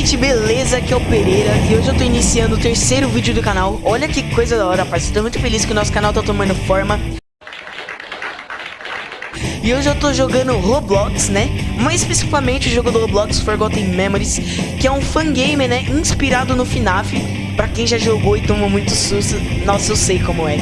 gente, beleza? Aqui é o Pereira e hoje eu tô iniciando o terceiro vídeo do canal. Olha que coisa da hora, rapaz. Tô muito feliz que o nosso canal tá tomando forma. E hoje eu tô jogando Roblox, né? Mais especificamente o jogo do Roblox Forgotten Memories, que é um fangame, né? Inspirado no FNAF. Pra quem já jogou e tomou muito susto, nossa, eu sei como é.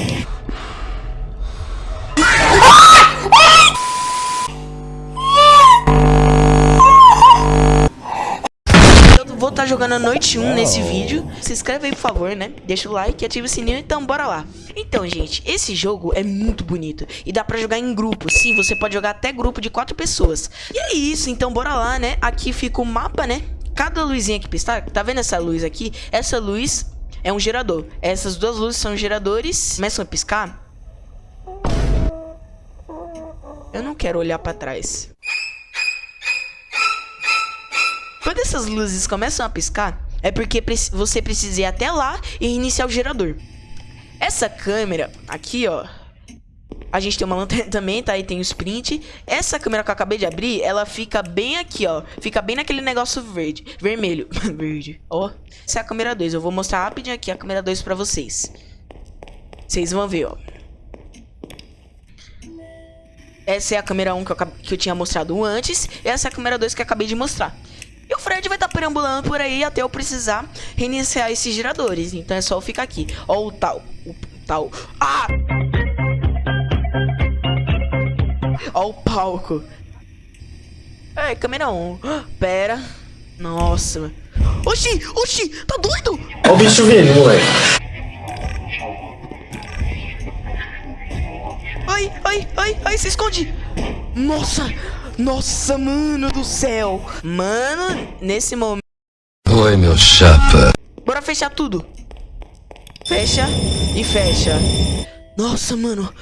Jogando a noite 1 nesse vídeo. Se inscreve aí, por favor, né? Deixa o like, ativa o sininho, então bora lá. Então, gente, esse jogo é muito bonito e dá pra jogar em grupo. Sim, você pode jogar até grupo de quatro pessoas. E é isso, então bora lá, né? Aqui fica o mapa, né? Cada luzinha que piscar, tá vendo essa luz aqui? Essa luz é um gerador. Essas duas luzes são geradores. Começam a piscar. Eu não quero olhar pra trás. Quando essas luzes começam a piscar, é porque você precisa ir até lá e iniciar o gerador. Essa câmera aqui, ó. A gente tem uma lanterna também, tá? E tem o sprint. Essa câmera que eu acabei de abrir, ela fica bem aqui, ó. Fica bem naquele negócio verde. Vermelho. verde. Ó. Essa é a câmera 2. Eu vou mostrar rapidinho aqui a câmera 2 pra vocês. Vocês vão ver, ó. Essa é a câmera 1 que eu, que eu tinha mostrado antes. E essa é a câmera 2 que eu acabei de mostrar. E o Fred vai estar tá perambulando por aí até eu precisar reiniciar esses geradores. Então é só eu ficar aqui. Ó o tal. O tal. Ah! Ó o palco. É, câmera 1. Pera. Nossa. Oxi, oxi, tá doido? Ó o bicho vindo, moleque. Ai, ai, ai, ai, se esconde. Nossa, nossa, mano do céu. Mano, nesse momento... Oi, meu chapa. Bora fechar tudo. Fecha e fecha. Nossa, mano.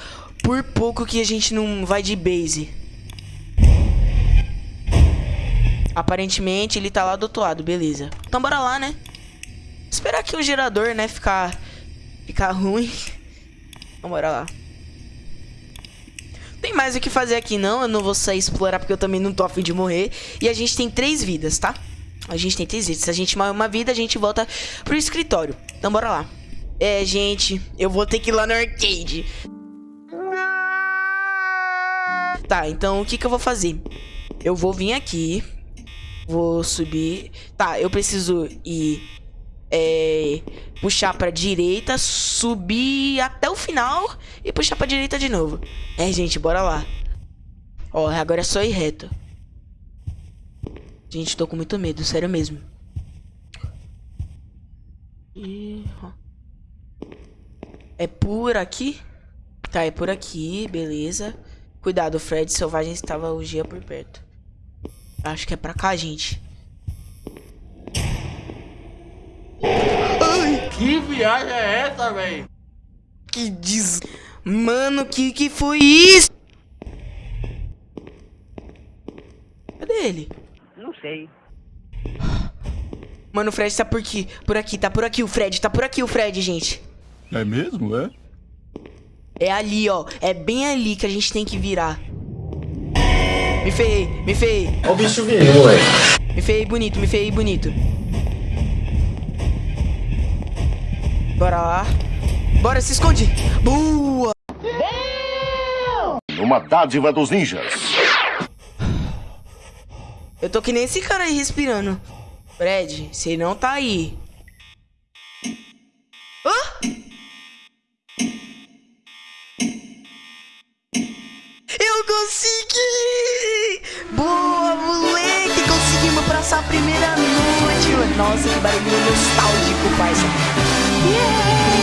Por pouco que a gente não vai de base. Aparentemente ele tá lá do outro lado, beleza. Então bora lá, né? Esperar aqui o gerador, né, ficar... Ficar ruim. Então bora lá. Tem mais o que fazer aqui não, eu não vou sair explorar porque eu também não tô afim de morrer. E a gente tem três vidas, tá? A gente tem três vidas. Se a gente morrer uma vida, a gente volta pro escritório. Então bora lá. É, gente, eu vou ter que ir lá no arcade. Tá, então o que que eu vou fazer? Eu vou vir aqui. Vou subir. Tá, eu preciso ir é, puxar pra direita, subir até o final e puxar pra direita de novo. É, gente, bora lá. Ó, agora é só ir reto. Gente, tô com muito medo, sério mesmo. É por aqui? Tá, é por aqui, beleza. Cuidado, Fred Selvagem estava o dia por perto. Acho que é pra cá, gente. Que viagem é essa, velho? Que diz... Mano, que que foi isso? Cadê ele? Não sei. Mano, o Fred tá por aqui. Por aqui, tá por aqui o Fred. Tá por aqui o Fred, gente. É mesmo, é? É ali, ó. É bem ali que a gente tem que virar. Me ferrei, me ferrei. Ó o bicho vindo, moleque. Me ferrei bonito, me ferrei bonito. Bora lá. Bora, se esconde. Boa. Uma dádiva dos ninjas. Eu tô que nem esse cara aí respirando. Fred, você não tá aí. Hã? Eu consegui! Boa, moleque! Conseguimos passar a primeira noite! Nossa, que barulho nostálgico, parça.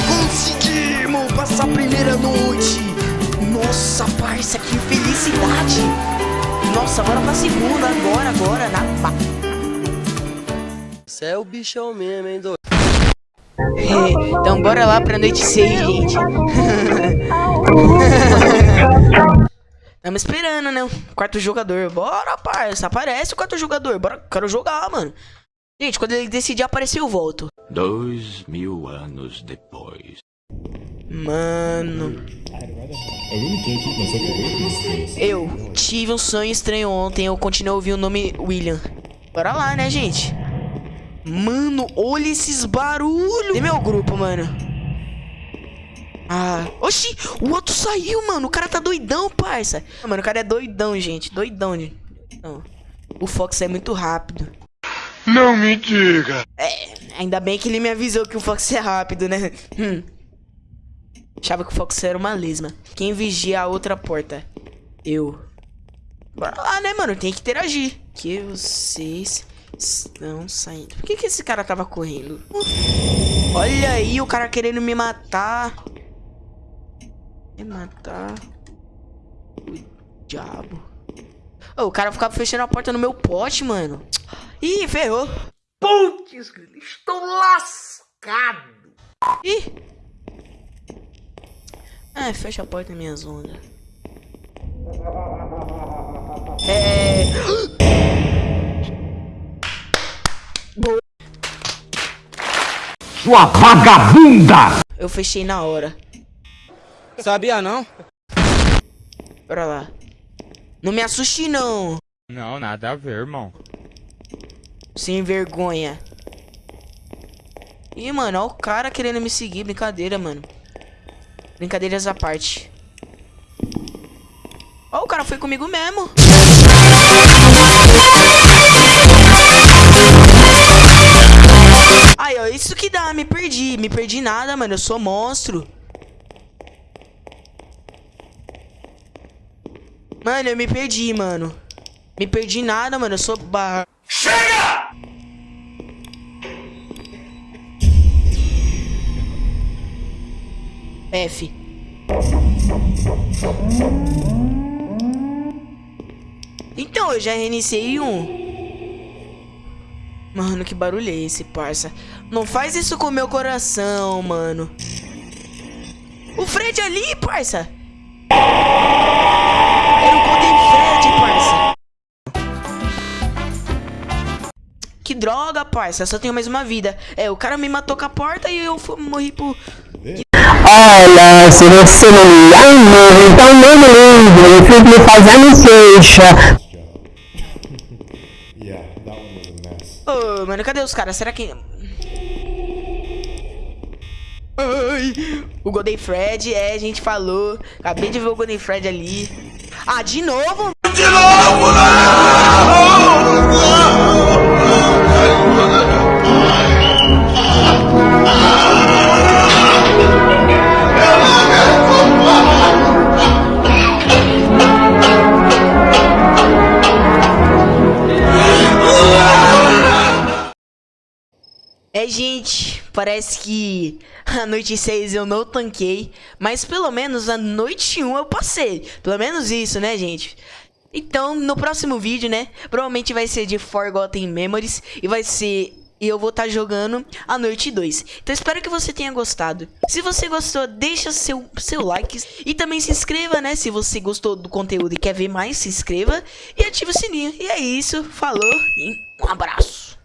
Conseguimos passar a primeira noite! Nossa, parça, que felicidade! Nossa, bora pra segunda, agora, agora, na... Você é o bichão mesmo, hein, doido? É, então bora lá pra noite 6, gente. Tamo esperando, né? Quarto jogador. Bora, parça. Aparece o quarto jogador. Bora, quero jogar, mano. Gente, quando ele decidir aparecer, eu volto. Dois mil anos depois. Mano. Eu tive um sonho estranho ontem. Eu continuo ouvindo o nome William. Bora lá, né, gente? Mano, olha esses barulhos. E meu grupo, mano? Ah, oxi, o outro saiu, mano. O cara tá doidão, parça. Mano, o cara é doidão, gente. Doidão, gente. Não. O Fox é muito rápido. Não me diga. É, ainda bem que ele me avisou que o Fox é rápido, né? Hum. Achava que o Fox era uma lesma. Quem vigia a outra porta? Eu. Bora lá, né, mano? Tem que interagir. Que vocês estão saindo. Por que, que esse cara tava correndo? Olha aí, o cara querendo me matar. Me matar. O diabo. Ô, o cara ficava fechando a porta no meu pote, mano. Ih, ferrou. Putz, estou lascado. Ih. Ah, fecha a porta, minhas ondas. É. Boa. Sua vagabunda! Eu fechei na hora. Sabia não? Bora lá. Não me assuste, não. Não, nada a ver, irmão. Sem vergonha. Ih, mano, olha o cara querendo me seguir. Brincadeira, mano. Brincadeiras à parte. Ó, o cara foi comigo mesmo. Aí, ó, isso que dá, me perdi. Me perdi nada, mano. Eu sou monstro. Mano, eu me perdi, mano. Me perdi nada, mano. Eu sou barra. F. Então, eu já reiniciei um. Mano, que barulho é esse, parça? Não faz isso com o meu coração, mano. O Fred ali, parça. Era o Golden Fred, parça. Que droga, parça. Só tenho mais uma vida. É, o cara me matou com a porta e eu morri por... Olha, se você não me ama, então não me ligue, eu fico me fazendo queixa. Ô, mano, cadê os caras? Será que... Ai, o Golden Fred, é, a gente falou. Acabei de ver o Golden Fred ali. Ah, de novo? É, gente, parece que a noite 6 eu não tanquei, mas pelo menos a noite 1 eu passei. Pelo menos isso, né, gente? Então, no próximo vídeo, né, provavelmente vai ser de Forgotten Memories e vai ser e eu vou estar jogando a noite 2. Então espero que você tenha gostado. Se você gostou, deixa seu, seu like e também se inscreva, né? Se você gostou do conteúdo e quer ver mais, se inscreva e ative o sininho. E é isso, falou e um abraço.